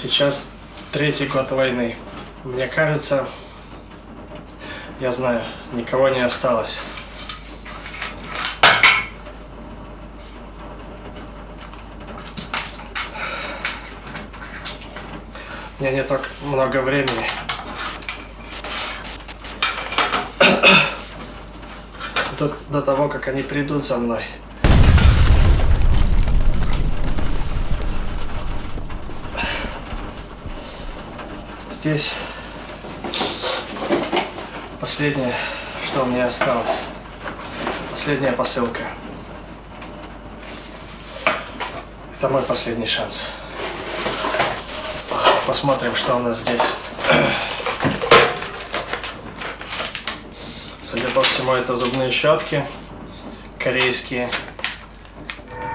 Сейчас третий год войны. Мне кажется, я знаю, никого не осталось. У меня не так много времени. До, до того, как они придут за мной. Здесь последнее, что у меня осталось. Последняя посылка. Это мой последний шанс. Посмотрим, что у нас здесь. Судя по всему, это зубные щетки корейские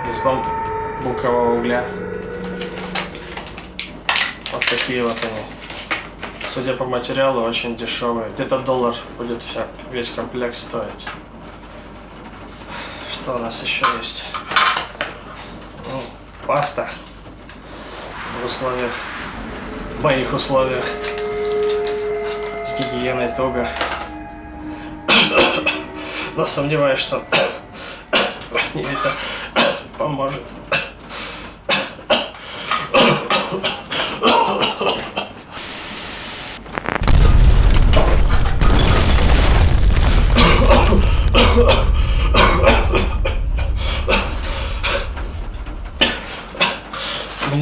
из бамбукового угля. Вот такие вот они. Судя по материалу, очень дешевые. Где-то доллар будет вся, весь комплект стоить. Что у нас еще есть? Ну, паста в условиях, в моих условиях с гигиеной туго. Но сомневаюсь, что мне это поможет.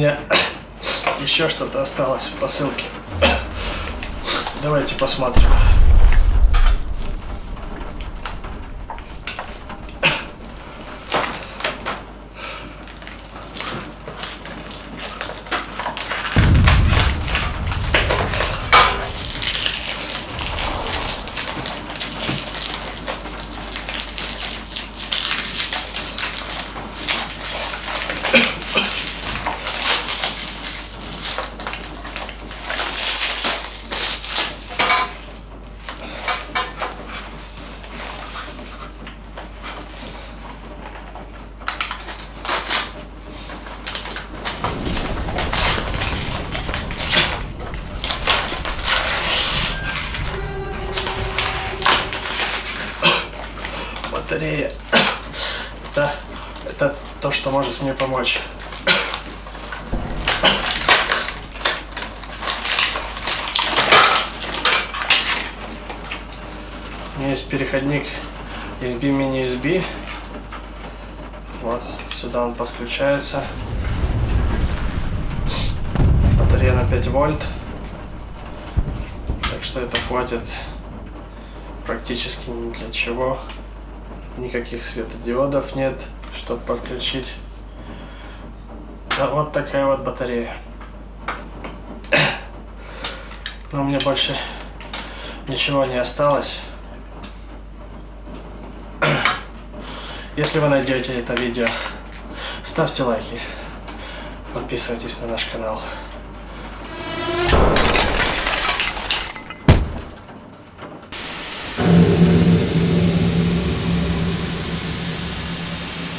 Меня еще что-то осталось в посылке. Давайте посмотрим. Батарея. Это, это то, что может мне помочь. У меня есть переходник USB mini USB. Вот, сюда он подключается. Батарея на 5 вольт. Так что это хватит практически ни для чего никаких светодиодов нет, чтобы подключить. Да, вот такая вот батарея. Но меня больше ничего не осталось. Если вы найдете это видео, ставьте лайки, подписывайтесь на наш канал.